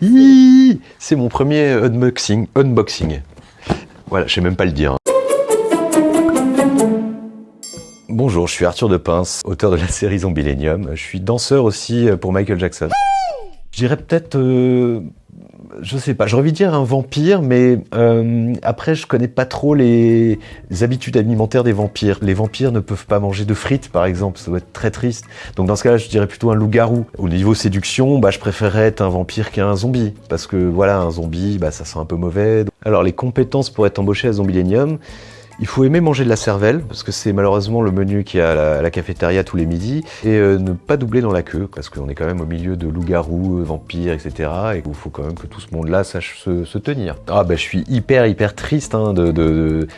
C'est mon premier unboxing. Unboxing. Voilà, je sais même pas le dire. Bonjour, je suis Arthur de Pince, auteur de la série Zombilenium. Je suis danseur aussi pour Michael Jackson. Je dirais peut-être, euh, je sais pas, j'aurais envie de dire un vampire, mais euh, après je connais pas trop les, habitudes alimentaires des vampires. Les vampires ne peuvent pas manger de frites par exemple, ça doit être très triste. Donc dans ce cas-là, je dirais plutôt un loup-garou. Au niveau séduction, bah, je préférerais être un vampire qu'un zombie, parce que voilà, un zombie, bah, ça sent un peu mauvais. Alors les compétences pour être embauché à Zombilenium, il faut aimer manger de la cervelle, parce que c'est malheureusement le menu qui a à la, cafétéria tous les midis, et euh, ne pas doubler dans la queue, parce qu'on est quand même au milieu de loups-garous, vampires, etc. Et il faut quand même que tout ce monde-là sache se, tenir. Ah ben je suis hyper hyper triste hein, de, de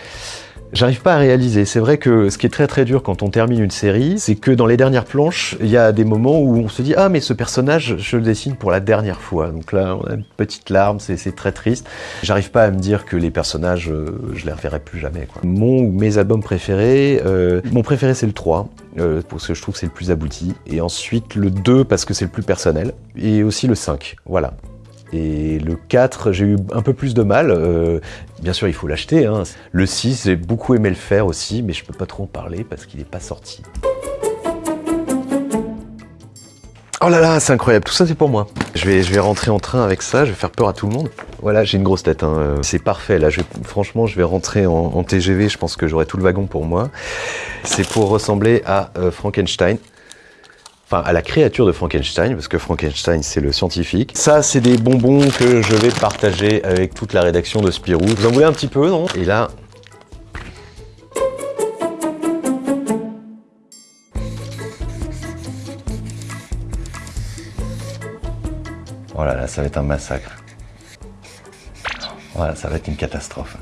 J'arrive pas à réaliser. C'est vrai que ce qui est très très dur quand on termine une série, c'est que dans les dernières planches, il y a des moments où on se dit « Ah, mais ce personnage, je le dessine pour la dernière fois. » Donc là, on a une petite larme, c'est très triste. J'arrive pas à me dire que les personnages, euh, je les reverrai plus jamais. Quoi. Mon ou mes albums préférés, euh, mon préféré c'est le 3, euh, parce que je trouve que c'est le plus abouti. Et ensuite le 2, parce que c'est le plus personnel. Et aussi le 5, voilà. Et le 4, j'ai eu un peu plus de mal. Euh, bien sûr, il faut l'acheter. Hein. Le 6, j'ai beaucoup aimé le faire aussi, mais je peux pas trop en parler parce qu'il n'est pas sorti. Oh là là, c'est incroyable, tout ça c'est pour moi. Je vais, je vais rentrer en train avec ça, je vais faire peur à tout le monde. Voilà, j'ai une grosse tête, hein. c'est parfait. Là, franchement, je vais rentrer en, TGV, je pense que j'aurai tout le wagon pour moi. C'est pour ressembler à euh, Frankenstein enfin à la créature de Frankenstein, parce que Frankenstein c'est le scientifique. Ça c'est des bonbons que je vais partager avec toute la rédaction de Spirou. Vous en voulez un petit peu, non? Et là... Oh là là, ça va être un massacre. Voilà, ça va être une catastrophe.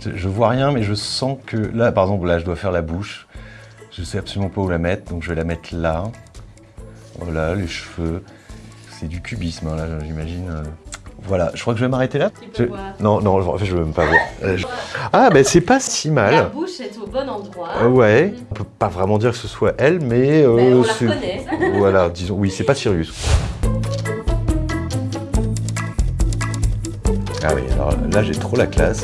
Je vois rien, mais je sens que... Là, par exemple, là, je dois faire la bouche. Je sais absolument pas où la mettre, donc je vais la mettre là. Voilà, les cheveux. C'est du cubisme, hein, là, j'imagine. Euh. Voilà, je crois que je vais m'arrêter là. Tu peux voir. Non, non, en fait, je veux même pas voir. Euh, ah, ben c'est pas si mal. La bouche est au bon endroit. Euh, ouais, on peut pas vraiment dire que ce soit elle, mais... Euh, ben, on la voilà, disons, oui, c'est pas Sirius. Ah oui, alors là, j'ai trop la classe.